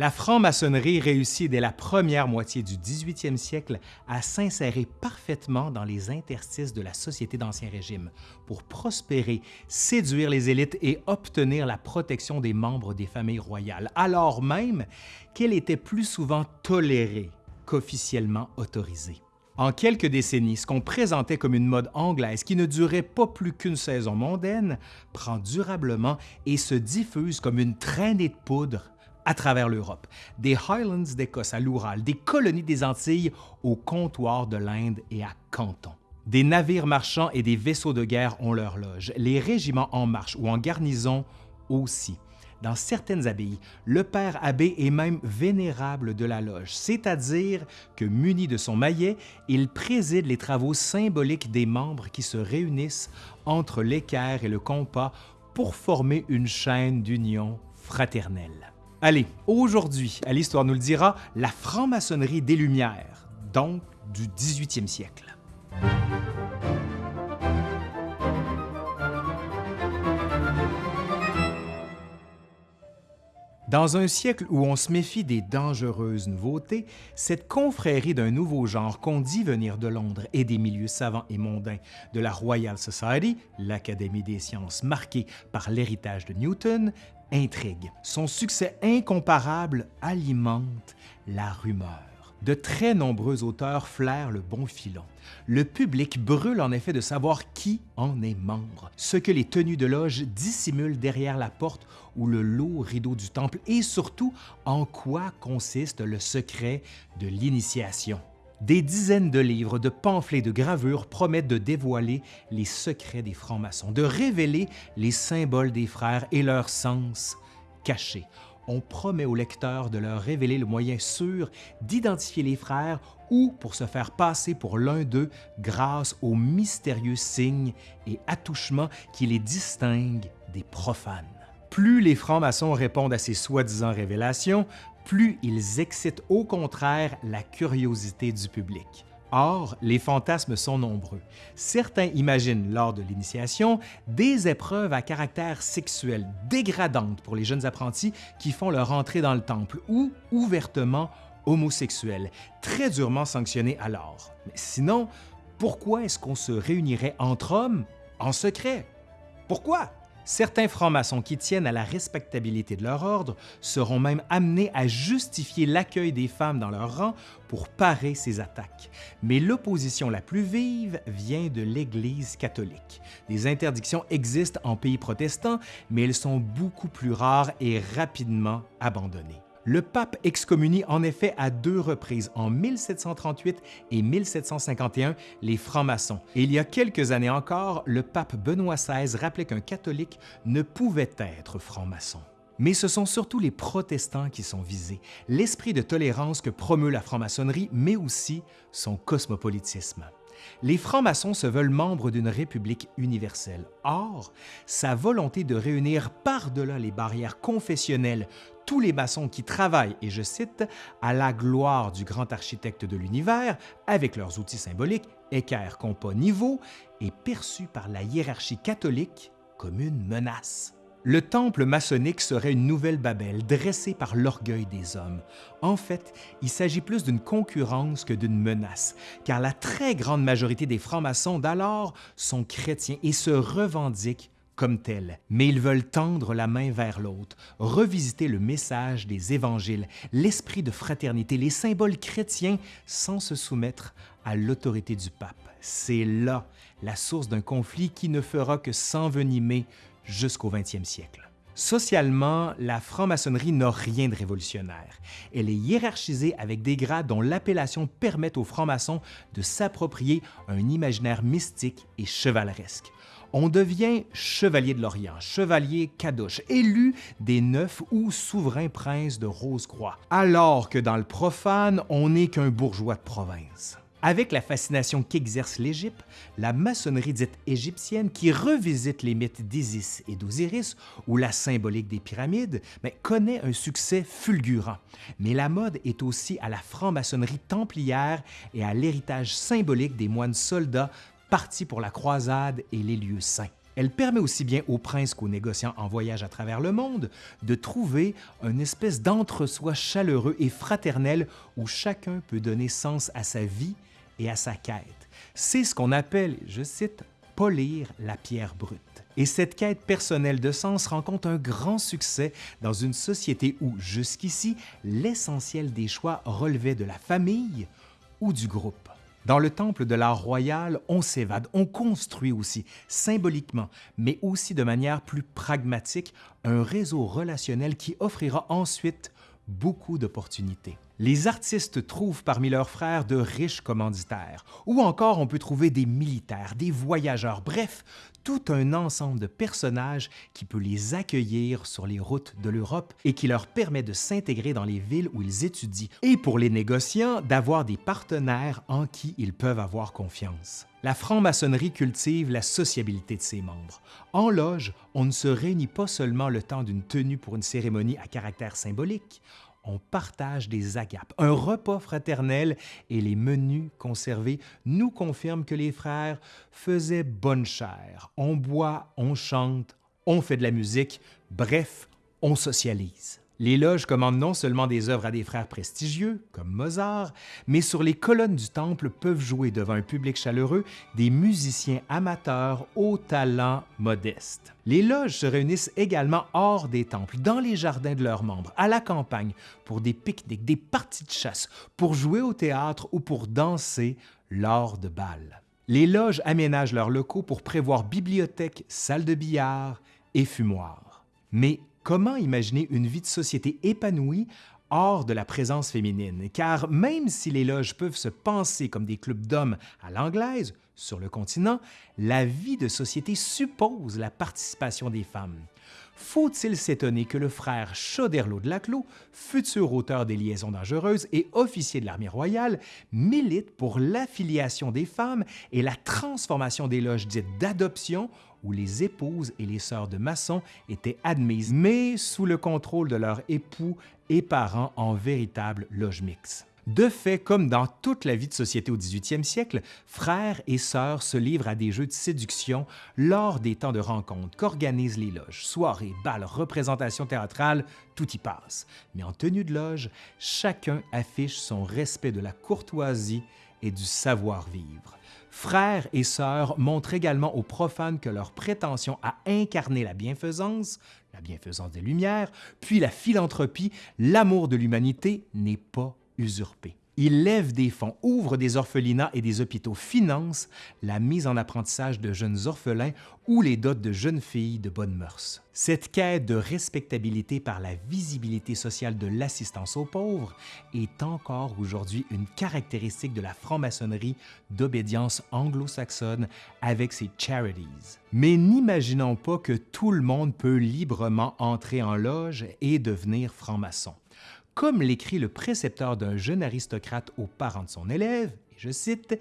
La franc-maçonnerie réussit dès la première moitié du 18e siècle à s'insérer parfaitement dans les interstices de la société d'Ancien Régime pour prospérer, séduire les élites et obtenir la protection des membres des familles royales, alors même qu'elle était plus souvent tolérée qu'officiellement autorisée. En quelques décennies, ce qu'on présentait comme une mode anglaise qui ne durait pas plus qu'une saison mondaine prend durablement et se diffuse comme une traînée de poudre à travers l'Europe, des Highlands d'Écosse à l'Oural, des colonies des Antilles au comptoir de l'Inde et à Canton. Des navires marchands et des vaisseaux de guerre ont leur loge, les régiments en marche ou en garnison aussi. Dans certaines abbayes, le père abbé est même vénérable de la loge, c'est-à-dire que muni de son maillet, il préside les travaux symboliques des membres qui se réunissent entre l'équerre et le compas pour former une chaîne d'union fraternelle. Allez, aujourd'hui, à l'Histoire nous le dira, la franc-maçonnerie des Lumières, donc du 18e siècle. Dans un siècle où on se méfie des dangereuses nouveautés, cette confrérie d'un nouveau genre qu'on dit venir de Londres et des milieux savants et mondains de la Royal Society, l'Académie des sciences marquée par l'héritage de Newton, intrigue. Son succès incomparable alimente la rumeur. De très nombreux auteurs flairent le bon filon. Le public brûle en effet de savoir qui en est membre, ce que les tenues de loge dissimulent derrière la porte ou le lourd rideau du temple et surtout en quoi consiste le secret de l'initiation. Des dizaines de livres, de pamphlets, de gravures promettent de dévoiler les secrets des francs-maçons, de révéler les symboles des frères et leur sens caché. On promet aux lecteurs de leur révéler le moyen sûr d'identifier les frères ou pour se faire passer pour l'un d'eux grâce aux mystérieux signes et attouchements qui les distinguent des profanes. Plus les francs-maçons répondent à ces soi-disant révélations, plus ils excitent au contraire la curiosité du public. Or, les fantasmes sont nombreux. Certains imaginent lors de l'initiation des épreuves à caractère sexuel dégradantes pour les jeunes apprentis qui font leur entrée dans le temple ou ouvertement homosexuels, très durement sanctionnés alors. Mais sinon, pourquoi est-ce qu'on se réunirait entre hommes en secret? Pourquoi? Certains francs-maçons qui tiennent à la respectabilité de leur ordre seront même amenés à justifier l'accueil des femmes dans leur rang pour parer ces attaques. Mais l'opposition la plus vive vient de l'Église catholique. Des interdictions existent en pays protestants, mais elles sont beaucoup plus rares et rapidement abandonnées. Le pape excommunie en effet à deux reprises, en 1738 et 1751, les francs-maçons. Il y a quelques années encore, le pape Benoît XVI rappelait qu'un catholique ne pouvait être franc-maçon. Mais ce sont surtout les protestants qui sont visés, l'esprit de tolérance que promeut la franc-maçonnerie, mais aussi son cosmopolitisme. Les francs-maçons se veulent membres d'une république universelle. Or, sa volonté de réunir par-delà les barrières confessionnelles tous les maçons qui travaillent, et je cite, à la gloire du grand architecte de l'univers, avec leurs outils symboliques, équerre, compas, niveau, est perçu par la hiérarchie catholique comme une menace. Le temple maçonnique serait une nouvelle Babel dressée par l'orgueil des hommes. En fait, il s'agit plus d'une concurrence que d'une menace, car la très grande majorité des francs-maçons d'alors sont chrétiens et se revendiquent comme tels, mais ils veulent tendre la main vers l'autre, revisiter le message des évangiles, l'esprit de fraternité, les symboles chrétiens sans se soumettre à l'autorité du pape. C'est là la source d'un conflit qui ne fera que s'envenimer jusqu'au 20e siècle. Socialement, la franc-maçonnerie n'a rien de révolutionnaire. Elle est hiérarchisée avec des grades dont l'appellation permet aux francs-maçons de s'approprier un imaginaire mystique et chevaleresque on devient chevalier de l'Orient, chevalier Kadosh, élu des neuf ou souverains princes de Rose-Croix, alors que dans le profane, on n'est qu'un bourgeois de province. Avec la fascination qu'exerce l'Égypte, la maçonnerie dite égyptienne qui revisite les mythes d'Isis et d'Osiris ou la symbolique des pyramides, connaît un succès fulgurant. Mais la mode est aussi à la franc-maçonnerie templière et à l'héritage symbolique des moines soldats partis pour la croisade et les lieux saints. Elle permet aussi bien aux princes qu'aux négociants en voyage à travers le monde de trouver une espèce d'entre-soi chaleureux et fraternel où chacun peut donner sens à sa vie et à sa quête. C'est ce qu'on appelle, je cite, polir la pierre brute. Et cette quête personnelle de sens rencontre un grand succès dans une société où, jusqu'ici, l'essentiel des choix relevait de la famille ou du groupe. Dans le temple de l'art royal, on s'évade, on construit aussi, symboliquement, mais aussi de manière plus pragmatique, un réseau relationnel qui offrira ensuite beaucoup d'opportunités. Les artistes trouvent parmi leurs frères de riches commanditaires, ou encore on peut trouver des militaires, des voyageurs, bref, tout un ensemble de personnages qui peut les accueillir sur les routes de l'Europe et qui leur permet de s'intégrer dans les villes où ils étudient, et pour les négociants, d'avoir des partenaires en qui ils peuvent avoir confiance. La franc-maçonnerie cultive la sociabilité de ses membres. En loge, on ne se réunit pas seulement le temps d'une tenue pour une cérémonie à caractère symbolique, on partage des agapes. Un repas fraternel et les menus conservés nous confirment que les frères faisaient bonne chère. On boit, on chante, on fait de la musique, bref, on socialise. Les loges commandent non seulement des œuvres à des frères prestigieux, comme Mozart, mais sur les colonnes du temple peuvent jouer devant un public chaleureux des musiciens amateurs au talent modeste. Les loges se réunissent également hors des temples, dans les jardins de leurs membres, à la campagne, pour des pique-niques, des parties de chasse, pour jouer au théâtre ou pour danser lors de bal. Les loges aménagent leurs locaux pour prévoir bibliothèques, salles de billard et fumoirs. Mais comment imaginer une vie de société épanouie hors de la présence féminine, car même si les loges peuvent se penser comme des clubs d'hommes à l'anglaise, sur le continent, la vie de société suppose la participation des femmes. Faut-il s'étonner que le frère Choderlos de Laclos, futur auteur des Liaisons dangereuses et officier de l'armée royale, milite pour l'affiliation des femmes et la transformation des loges dites d'adoption où les épouses et les sœurs de maçons étaient admises, mais sous le contrôle de leurs époux et parents en véritable loge mixte. De fait, comme dans toute la vie de société au 18e siècle, frères et sœurs se livrent à des jeux de séduction lors des temps de rencontre qu'organisent les loges. Soirées, bals, représentations théâtrales, tout y passe. Mais en tenue de loge, chacun affiche son respect de la courtoisie et du savoir-vivre. Frères et sœurs montrent également aux profanes que leur prétention à incarner la bienfaisance, la bienfaisance des Lumières, puis la philanthropie, l'amour de l'humanité n'est pas usurpé. Il lève des fonds, ouvre des orphelinats et des hôpitaux, finance la mise en apprentissage de jeunes orphelins ou les dots de jeunes filles de bonnes mœurs. Cette quête de respectabilité par la visibilité sociale de l'assistance aux pauvres est encore aujourd'hui une caractéristique de la franc-maçonnerie d'obédience anglo-saxonne avec ses charities. Mais n'imaginons pas que tout le monde peut librement entrer en loge et devenir franc-maçon comme l'écrit le précepteur d'un jeune aristocrate aux parents de son élève, et je cite,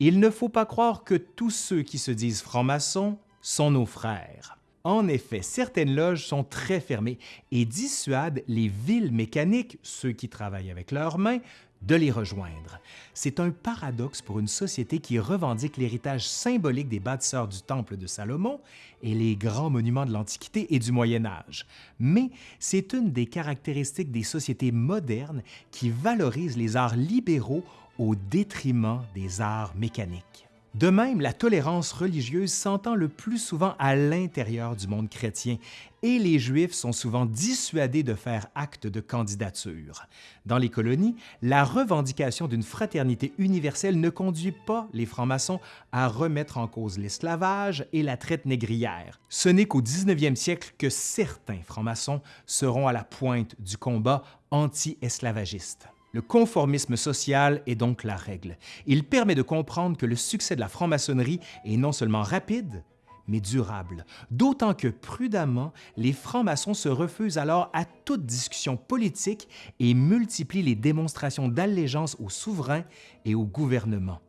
Il ne faut pas croire que tous ceux qui se disent francs-maçons sont nos frères. En effet, certaines loges sont très fermées et dissuadent les villes mécaniques, ceux qui travaillent avec leurs mains, de les rejoindre. C'est un paradoxe pour une société qui revendique l'héritage symbolique des bâtisseurs du Temple de Salomon et les grands monuments de l'Antiquité et du Moyen Âge. Mais c'est une des caractéristiques des sociétés modernes qui valorisent les arts libéraux au détriment des arts mécaniques. De même, la tolérance religieuse s'entend le plus souvent à l'intérieur du monde chrétien et les Juifs sont souvent dissuadés de faire acte de candidature. Dans les colonies, la revendication d'une fraternité universelle ne conduit pas les francs-maçons à remettre en cause l'esclavage et la traite négrière. Ce n'est qu'au 19e siècle que certains francs-maçons seront à la pointe du combat anti-esclavagiste. Le conformisme social est donc la règle. Il permet de comprendre que le succès de la franc-maçonnerie est non seulement rapide, mais durable, d'autant que prudemment, les francs-maçons se refusent alors à toute discussion politique et multiplient les démonstrations d'allégeance aux souverains et au gouvernement.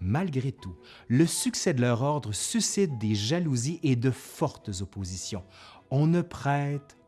Malgré tout, le succès de leur ordre suscite des jalousies et de fortes oppositions. On ne prête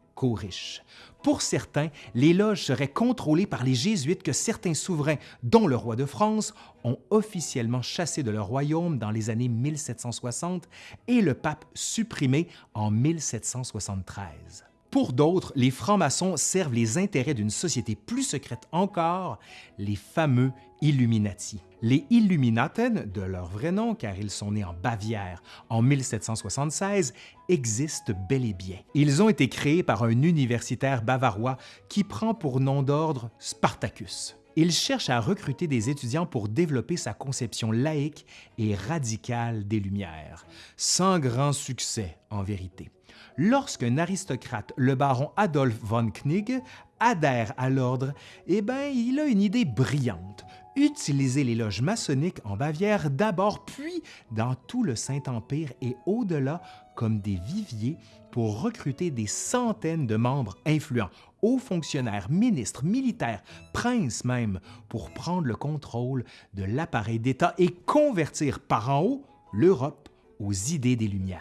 Pour certains, les loges seraient contrôlées par les Jésuites que certains souverains, dont le roi de France, ont officiellement chassé de leur royaume dans les années 1760 et le pape supprimé en 1773. Pour d'autres, les francs-maçons servent les intérêts d'une société plus secrète encore, les fameux Illuminati. Les Illuminaten, de leur vrai nom car ils sont nés en Bavière en 1776, existent bel et bien. Ils ont été créés par un universitaire bavarois qui prend pour nom d'ordre Spartacus. Il cherche à recruter des étudiants pour développer sa conception laïque et radicale des Lumières, sans grand succès en vérité lorsqu'un aristocrate, le baron Adolf von Knigge, adhère à l'ordre, eh bien, il a une idée brillante. Utiliser les loges maçonniques en Bavière d'abord, puis dans tout le Saint-Empire et au-delà comme des viviers pour recruter des centaines de membres influents, hauts fonctionnaires, ministres, militaires, princes même, pour prendre le contrôle de l'appareil d'État et convertir par en haut l'Europe aux idées des Lumières.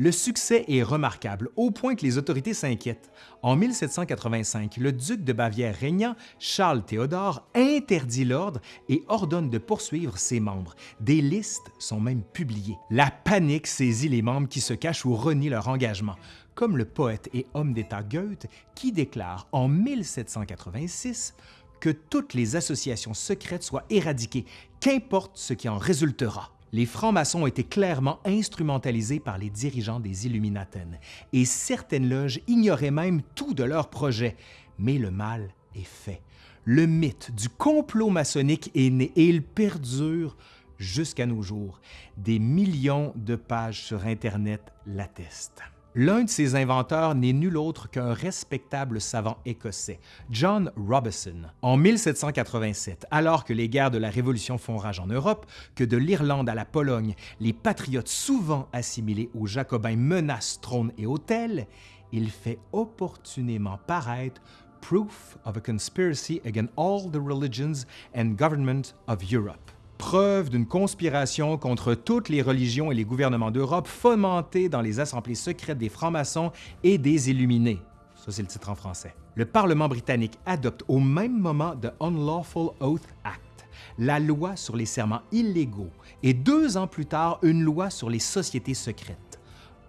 Le succès est remarquable au point que les autorités s'inquiètent. En 1785, le duc de Bavière régnant, Charles Théodore, interdit l'ordre et ordonne de poursuivre ses membres. Des listes sont même publiées. La panique saisit les membres qui se cachent ou renient leur engagement, comme le poète et homme d'État Goethe qui déclare en 1786 que toutes les associations secrètes soient éradiquées, qu'importe ce qui en résultera les francs-maçons ont été clairement instrumentalisés par les dirigeants des Illuminaten, et certaines loges ignoraient même tout de leur projet. Mais le mal est fait. Le mythe du complot maçonnique est né et il perdure jusqu'à nos jours. Des millions de pages sur Internet l'attestent. L'un de ses inventeurs n'est nul autre qu'un respectable savant écossais, John Robison. En 1787, alors que les guerres de la Révolution font rage en Europe, que de l'Irlande à la Pologne, les patriotes souvent assimilés aux Jacobins menacent trône et hôtel, il fait opportunément paraître Proof of a Conspiracy Against All the Religions and Government of Europe preuve d'une conspiration contre toutes les religions et les gouvernements d'Europe fomentée dans les assemblées secrètes des francs-maçons et des Illuminés. Ça, c'est le titre en français. Le Parlement britannique adopte au même moment The Unlawful Oath Act, la loi sur les serments illégaux, et deux ans plus tard, une loi sur les sociétés secrètes.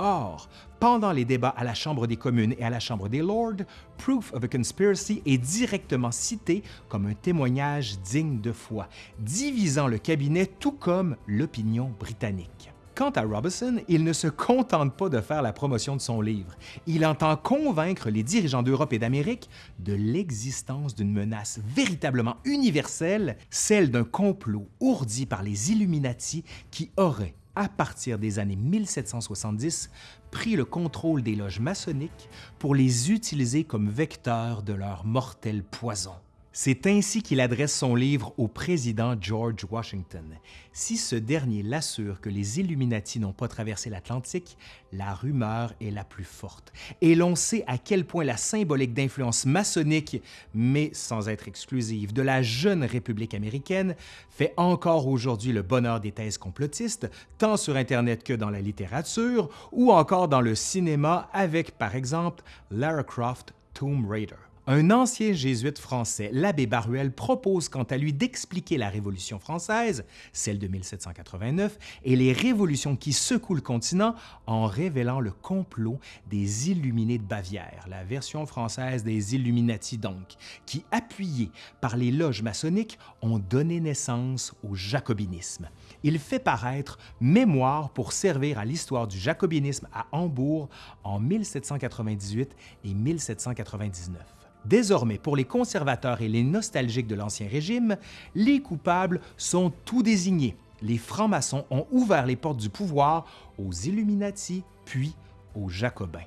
Or, pendant les débats à la Chambre des communes et à la Chambre des Lords, Proof of a Conspiracy est directement cité comme un témoignage digne de foi, divisant le cabinet tout comme l'opinion britannique. Quant à Robinson, il ne se contente pas de faire la promotion de son livre. Il entend convaincre les dirigeants d'Europe et d'Amérique de l'existence d'une menace véritablement universelle, celle d'un complot ourdi par les Illuminati qui aurait à partir des années 1770, pris le contrôle des loges maçonniques pour les utiliser comme vecteurs de leur mortel poison. C'est ainsi qu'il adresse son livre au président George Washington. Si ce dernier l'assure que les Illuminati n'ont pas traversé l'Atlantique, la rumeur est la plus forte. Et l'on sait à quel point la symbolique d'influence maçonnique, mais sans être exclusive, de la jeune République américaine fait encore aujourd'hui le bonheur des thèses complotistes, tant sur Internet que dans la littérature, ou encore dans le cinéma avec, par exemple, Lara Croft Tomb Raider. Un ancien jésuite français, l'abbé Baruel, propose quant à lui d'expliquer la Révolution française, celle de 1789, et les révolutions qui secouent le continent en révélant le complot des Illuminés de Bavière, la version française des Illuminati donc, qui, appuyés par les loges maçonniques, ont donné naissance au jacobinisme. Il fait paraître Mémoire pour servir à l'histoire du jacobinisme à Hambourg en 1798 et 1799. Désormais, pour les conservateurs et les nostalgiques de l'Ancien Régime, les coupables sont tout désignés. Les francs-maçons ont ouvert les portes du pouvoir aux Illuminati, puis aux Jacobins.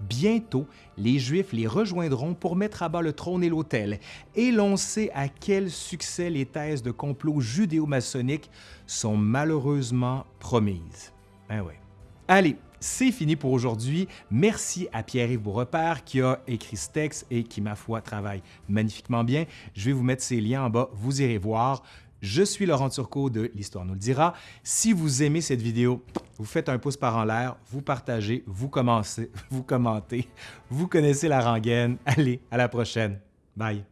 Bientôt, les Juifs les rejoindront pour mettre à bas le trône et l'autel, et l'on sait à quel succès les thèses de complot judéo-maçonnique sont malheureusement promises. Ben ouais. Allez, c'est fini pour aujourd'hui. Merci à Pierre-Yves Beaurepaire qui a écrit ce texte et qui, ma foi, travaille magnifiquement bien. Je vais vous mettre ces liens en bas, vous irez voir. Je suis Laurent Turcot de L'Histoire nous le dira. Si vous aimez cette vidéo, vous faites un pouce par en l'air, vous partagez, vous commencez, vous commentez, vous connaissez la rengaine. Allez, à la prochaine. Bye.